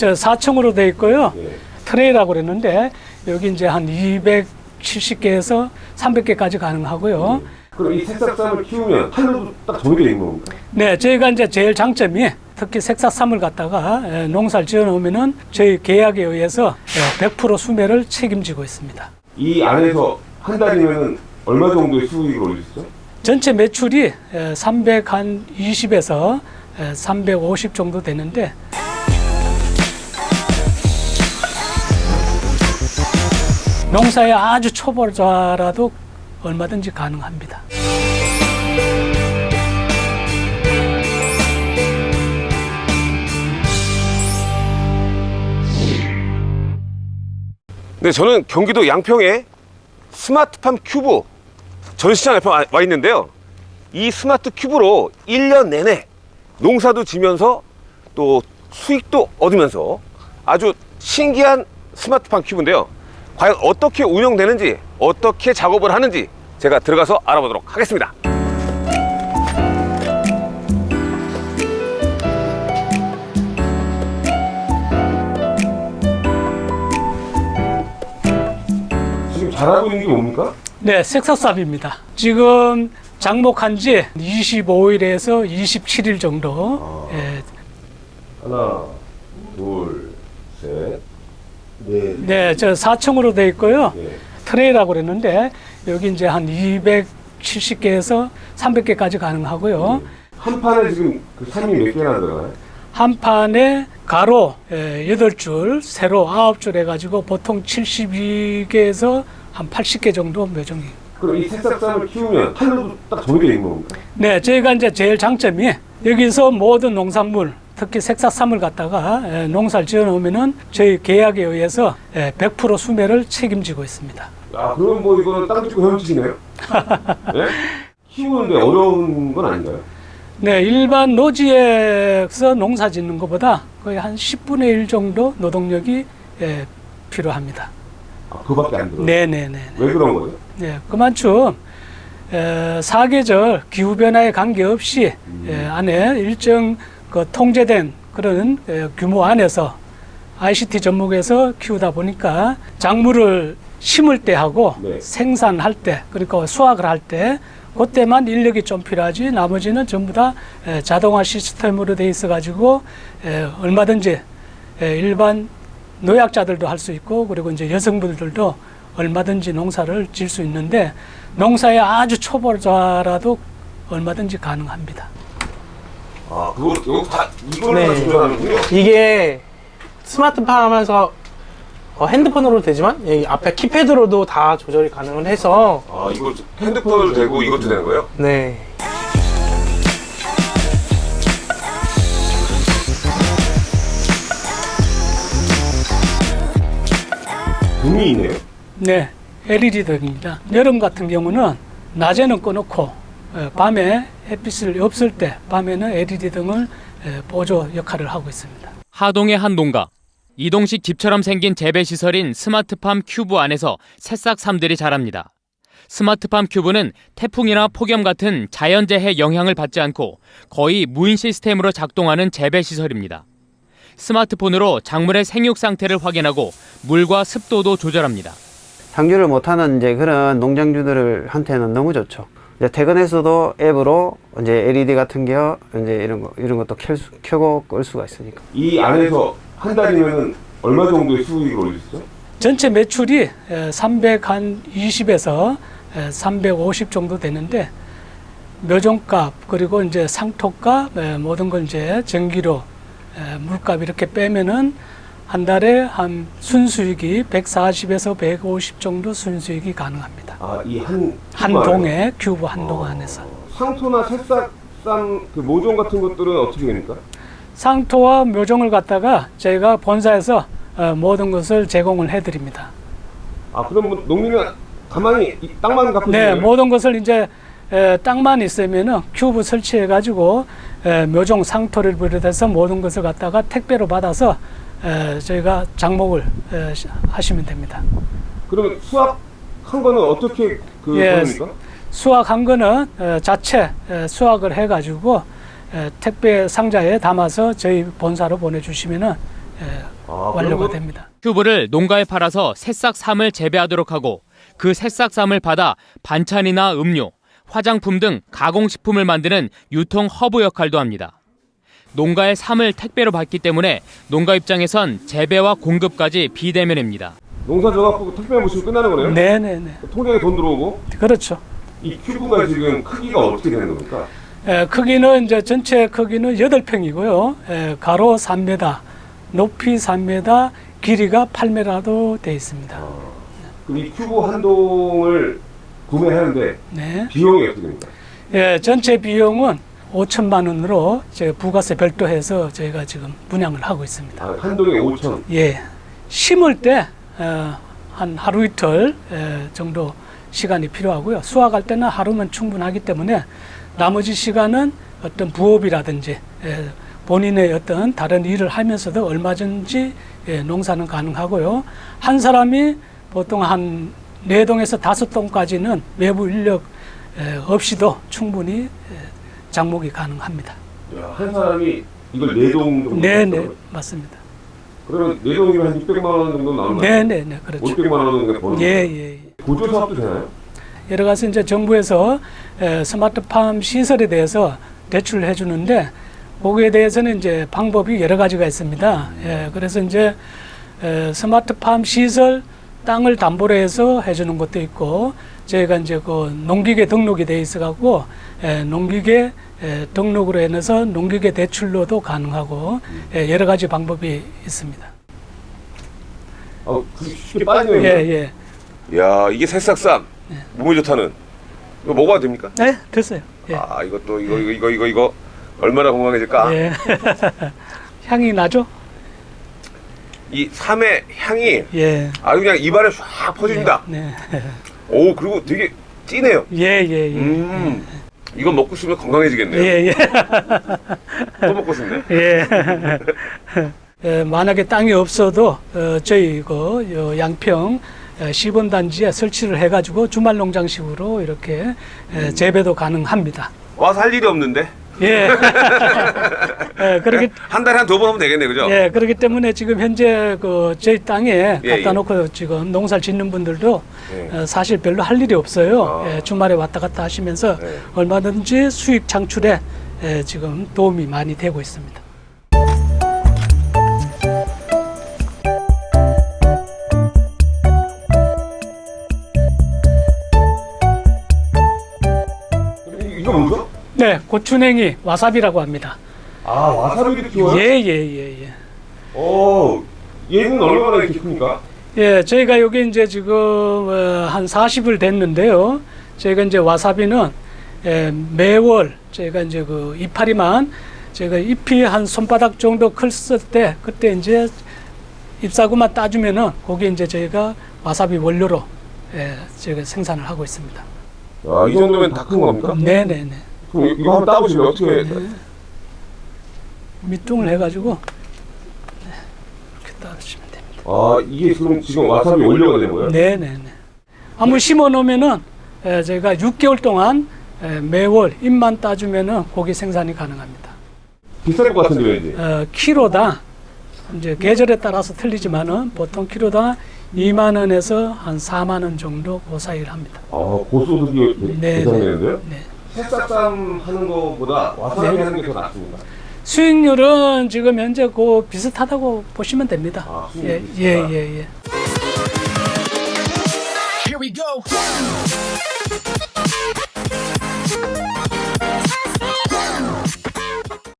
네. 네, 저 4층으로 돼 있고요. 네. 트레이라고 그랬는데 여기 이제 한 270개에서 300개까지 가능하고요. 그럼 이 새싹쌈을 키우면 판로도 딱 있는 겁니까? 네, 저희가 이제 제일 장점이 특히 색사삼을 갖다가 에, 농사를 지어 놓으면은 저희 계약에 의해서 에, 100% 수매를 책임지고 있습니다. 이 안에서 한 달이면 얼마 정도의 수익을 있죠? 전체 매출이 320에서 350 정도 되는데 농사에 아주 초보자라도 얼마든지 가능합니다. 네, 저는 경기도 양평에 스마트팜 큐브 전시장 앞에 와- 와 있는데요. 이 스마트 큐브로 1년 내내 농사도 지면서 또 수익도 얻으면서 아주 신기한 스마트팜 큐브인데요. 과연 어떻게 운영되는지, 어떻게 작업을 하는지 제가 들어가서 알아보도록 하겠습니다. 지금 잘하고 있는 게 뭡니까? 네, 색사삽입니다. 지금 장목한 지 25일에서 27일 정도 예, 하나, 둘, 셋, 넷, 네, 저 4층으로 돼 있고요. 네. 트레이라고 그랬는데 여기 이제 한 270개에서 300개까지 가능하고요. 한 판에 지금 그 산이 몇 개나 들어가요? 한 판에 가로 예, 8줄, 세로 9줄 해가지고 보통 72개에서 한 80개 정도 매종이. 그럼 이 새싹쌈을 키우면 판로도 딱 정해져 있는 겁니까? 네, 저희가 이제 제일 장점이 여기서 모든 농산물, 특히 색사삼을 갖다가 예, 농사를 지어 놓으면은 저희 계약에 의해서 예, 100% 수매를 책임지고 있습니다. 아, 그럼 뭐 이거는 땅 짓고 헤엄치시네요? 네? 키우는데 어려운 건 아닌가요? 네, 일반 노지에서 농사 짓는 것보다 거의 한 10분의 1 정도 노동력이 예, 필요합니다. 아, 그거밖에 안 들어요? 네네네. 왜 그런 거예요? 네, 그만큼 에, 사계절 기후 변화에 관계없이 에, 안에 일정 그 통제된 그런 에, 규모 안에서 ICT 접목해서 키우다 보니까 작물을 심을 때 하고 네. 생산할 때 그러니까 수확을 할 때 그때만 인력이 좀 필요하지 나머지는 전부 다 에, 자동화 시스템으로 돼 있어 가지고 얼마든지 에, 일반 노약자들도 할 수 있고 그리고 이제 여성분들도 얼마든지 농사를 질 수 있는데 농사에 아주 초보자라도 얼마든지 가능합니다. 아, 그거, 이거 다, 다 네. 조절하는군요? 이게 스마트팜 하면서 어, 핸드폰으로 되지만 여기 앞에 키패드로도 다 조절이 가능을 해서 아, 이거 핸드폰으로 되고 이것도 되는 거예요? 네. 등이 있네요? 네, LED 등입니다. 여름 같은 경우는 낮에는 꺼놓고 에, 밤에 햇빛을 없을 때 밤에는 LED 등을 에, 보조 역할을 하고 있습니다. 하동의 한 농가. 이동식 집처럼 생긴 재배 시설인 스마트팜 큐브 안에서 새싹삼들이 자랍니다. 스마트팜 큐브는 태풍이나 폭염 같은 자연재해 영향을 받지 않고 거의 무인 시스템으로 작동하는 재배 시설입니다. 스마트폰으로 작물의 생육 상태를 확인하고 물과 습도도 조절합니다. 상주를 못하는 이제 그런 농장주들 한테는 너무 좋죠. 이제 퇴근해서도 앱으로 이제 LED 같은 게 이제 이런 거 이런 것도 켤 수, 켜고 끌 수가 있으니까. 이 안에서 한 달이면 얼마 정도의 수익을 올릴 수 있죠? 전체 매출이 320에서 350 정도 되는데 묘종값 그리고 이제 상토값 에, 모든 걸 이제 전기료 에, 물값 이렇게 빼면은 한 달에 한 순수익이 140에서 150 정도 순수익이 가능합니다. 아, 이 한? 동에 큐브 한동 안에서 상토나 새싹삼 그 모종 같은 것들은 어떻게 됩니까? 상토와 묘종을 갖다가 저희가 본사에서 어, 모든 것을 제공을 해드립니다. 아, 그럼 뭐 농민이 가만히 이 땅만 갖으면 네? 모든 것을 이제 에, 땅만 있으면은 큐브 설치해 가지고 묘종 상토를 비롯해서 모든 것을 갖다가 택배로 받아서 에, 저희가 장목을 하시면 됩니다. 그러면 수확한 거는 어떻게 그 예, 보냅니까? 수확한 거는 에, 자체 에, 수확을 해 가지고 에, 택배 상자에 담아서 저희 본사로 보내주시면은 에, 아, 완료가 그럼 됩니다. 큐브를 농가에 팔아서 새싹삼을 재배하도록 하고 그 새싹삼을 받아 반찬이나 음료, 화장품 등 가공식품을 만드는 유통 허브 역할도 합니다. 농가의 삼을 택배로 받기 때문에 농가 입장에선 재배와 공급까지 비대면입니다. 농사 져갖고 택배 보내면 끝나는 거네요? 네네네. 통장에 돈 들어오고 그렇죠. 이 큐브가 지금 크기가 어떻게 되는 겁니까? 에, 크기는 이제 전체 크기는 8평이고요. 에, 가로 3m, 높이 3m, 길이가 8m도 되어 있습니다. 그럼 이 큐브 한 동을 구매하는데 네. 비용이 어떻게 됩니까? 예, 전체 비용은 5천만 원으로 제 부가세 별도해서 저희가 지금 분양을 하고 있습니다. 아, 한 동에 5천. 예, 심을 때 어, 한 하루 이틀 에, 정도 시간이 필요하고요. 수확할 때는 하루면 충분하기 때문에 나머지 시간은 어떤 부업이라든지 에, 본인의 어떤 다른 일을 하면서도 얼마든지 예, 농사는 가능하고요. 한 사람이 보통 한네 동에서 다섯 동까지는 외부 인력 에, 없이도 충분히 에, 장목이 가능합니다. 야, 한 사람이 이걸 네동 정도. 네, 네, 맞습니다. 그러면 네 동이면 한 600만 원 정도 나오는 거예요? 네, 네, 네, 그렇죠. 500만 원 정도 버는 예, 거예요? 예, 예. 구조 사업도 되나요? 여러 가지 이제 정부에서 에, 스마트팜 시설에 대해서 대출을 해주는데 거기에 대해서는 이제 방법이 여러 가지가 있습니다. 예, 그래서 이제 에, 스마트팜 시설 땅을 담보로 해서 해주는 것도 있고 저희가 이제 그 농기계 등록이 돼 있어 갖고 에, 농기계 에, 등록으로 인해서 농기계 대출로도 가능하고 예, 여러 가지 방법이 있습니다. 아, 그게 쉽게 빠지네요. 예, 예. 야, 이게 새싹쌈. 몸에 좋다는. 이거 먹어도 됩니까? 네, 됐어요. 예. 아, 이것도 이거 이거 이거 이거 이거 얼마나 건강해질까? 예. 향이 나죠? 이 삼의 향이 예. 아주 그냥 입안에 쫙 퍼집니다. 네. 오, 그리고 되게 진해요. 예, 예, 예. 음. 이거 먹고 싶으면 건강해지겠네요. 예, 예. 또 먹고 싶네. 예. 예, 만약에 땅이 없어도 어, 저희 그요 양평 에, 시범단지에 설치를 해가지고 주말 농장식으로 이렇게 에, 재배도 가능합니다. 와서 할 일이 없는데 예. 예, 그렇기 한 달에 한 두 번 하면 되겠네, 그죠? 예, 그렇기 때문에 지금 현재 그 저희 땅에 예, 갖다 예. 놓고 지금 농사를 짓는 분들도 예. 어, 사실 별로 할 일이 없어요. 아. 예, 주말에 왔다 갔다 하시면서 예. 얼마든지 수입 창출에 예, 지금 도움이 많이 되고 있습니다. 이- 이거 뭐죠? 네, 고추냉이 와사비라고 합니다. 아, 와사비를 키워요? 예, 예, 예, 예. 어, 얘는 얼마나 이렇게 큽니까? 예, 저희가 여기 이제 지금 어, 한 40을 됐는데요. 저희가 이제 와사비는 예, 매월 저희가 이제 그 이파리만 저희가 잎이 한 손바닥 정도 컸을 때 그때 이제 잎사구만 따주면은 거기 이제 저희가 와사비 원료로 예, 저희가 생산을 하고 있습니다. 아, 이 정도면 다 큰 겁니까? 네, 네, 네. 그럼 이- 이거 한번 따보시면 어떻게 밑둥을 해가지고 네, 이렇게 따주시면 됩니다. 아, 이게 지금 지금 와사비 원료가 된 거예요? 네, 네, 네. 한번 심어 놓으면은 에, 저희가 6개월 동안 에, 매월 잎만 따주면은 고기 생산이 가능합니다. 비쌀 것 같은데 왠지. 어, 키로당 이제 계절에 따라서 틀리지만은 보통 키로당 2만 원에서 한 4만 원 정도 그 사이를 합니다. 아, 고소득이 네, 대단했는데요? 네. 새싹쌈 하는 거보다 와사비 네. 하는 게 더 낫습니다. 수익률은 지금 현재 그 비슷하다고 보시면 됩니다. 아, 예, 예, 예, 예.